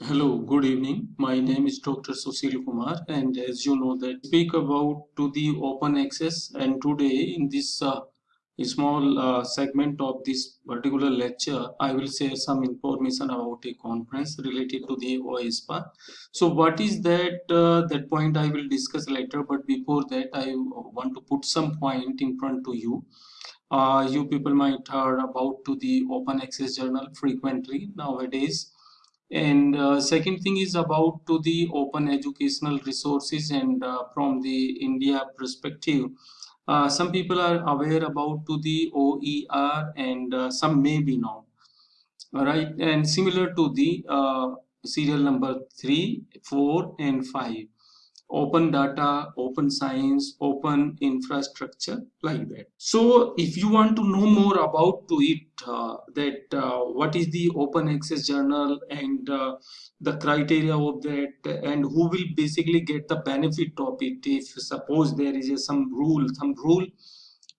Hello, good evening. My name is Dr. Susil Kumar, and as you know, that speak about to the open access. And today, in this uh, small uh, segment of this particular lecture, I will share some information about a conference related to the OISPA. So, what is that? Uh, that point I will discuss later. But before that, I want to put some point in front to you. Uh, you people might heard about to the open access journal frequently nowadays and uh, second thing is about to the open educational resources and uh, from the india perspective. Uh, some people are aware about to the oer and uh, some may be not. All right and similar to the uh, serial number 3 4 and 5 open data, open science, open infrastructure like that. So if you want to know more about to it, uh, that uh, what is the open access journal and uh, the criteria of that and who will basically get the benefit of it if suppose there is a, some rule, some rule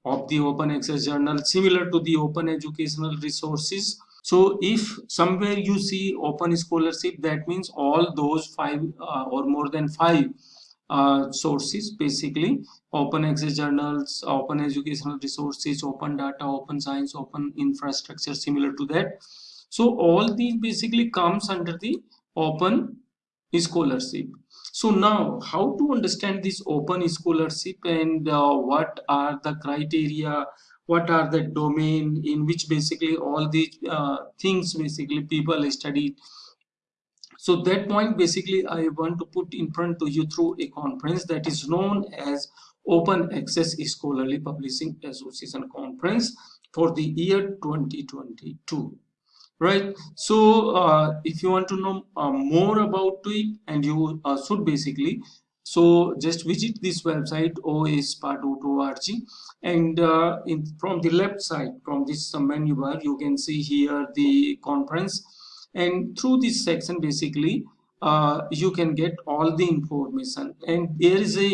of the open access journal similar to the open educational resources so if somewhere you see open scholarship that means all those five uh, or more than five uh, sources basically. Open access journals open educational resources open data open science open infrastructure similar to that. So all these basically comes under the open scholarship. So now how to understand this open scholarship and uh, what are the criteria what are the domain in which basically all these uh, things basically people study so that point basically I want to put in front to you through a conference that is known as Open Access Scholarly Publishing Association Conference for the year 2022 right? So uh, if you want to know uh, more about it and you uh, should basically so just visit this website oispa.org and uh, in, from the left side from this menu bar you can see here the conference and through this section basically uh, you can get all the information. And there is a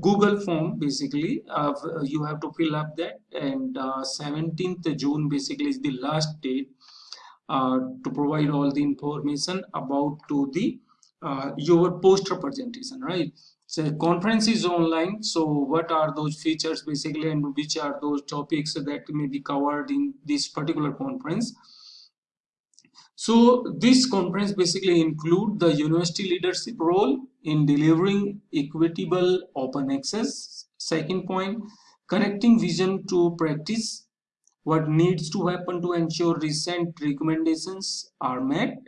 google form basically uh, you have to fill up that. And uh, 17th june basically is the last date uh, to provide all the information about to the uh, your poster presentation right? So conference is online. So what are those features basically and which are those topics that may be covered in this particular conference so this conference basically include the university leadership role in delivering equitable open access. Second point, connecting vision to practice. What needs to happen to ensure recent recommendations are met.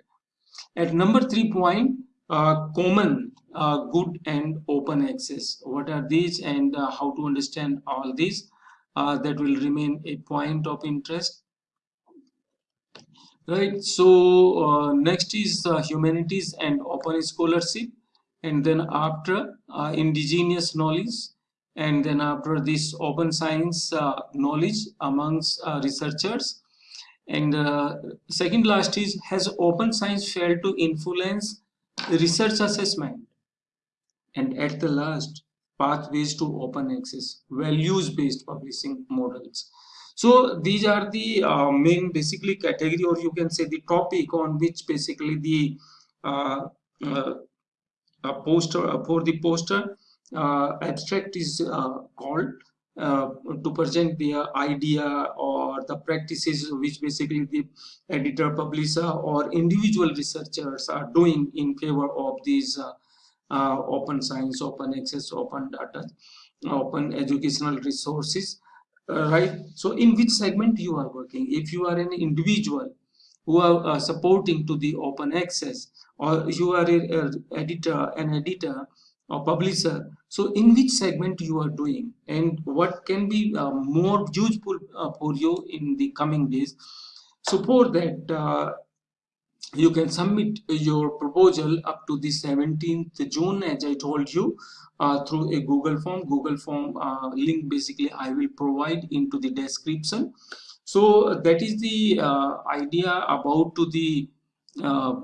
At number three point, uh, common uh, good and open access. What are these and uh, how to understand all these? Uh, that will remain a point of interest right so uh, next is uh, humanities and open scholarship and then after uh, indigenous knowledge and then after this open science uh, knowledge amongst uh, researchers. And uh, second last is has open science failed to influence research assessment? And at the last pathways to open access values based publishing models so these are the uh, main basically category or you can say the topic on which basically the uh, uh, poster uh, for the poster uh, abstract is uh, called to present the idea or the practices which basically the editor publisher or individual researchers are doing in favor of these open science open access open data open educational resources uh, right? So in which segment you are working? If you are an individual who are uh, supporting to the open access or you are a, editor an editor or publisher so in which segment you are doing? And what can be uh, more useful uh, for you in the coming days? For that uh, you can submit your proposal up to the 17th June as I told you uh, through a Google form. Google form uh, link basically I will provide into the description. So that is the uh, idea about to the uh,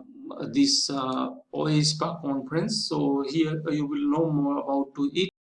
this uh, OISPA conference. So here you will know more about to it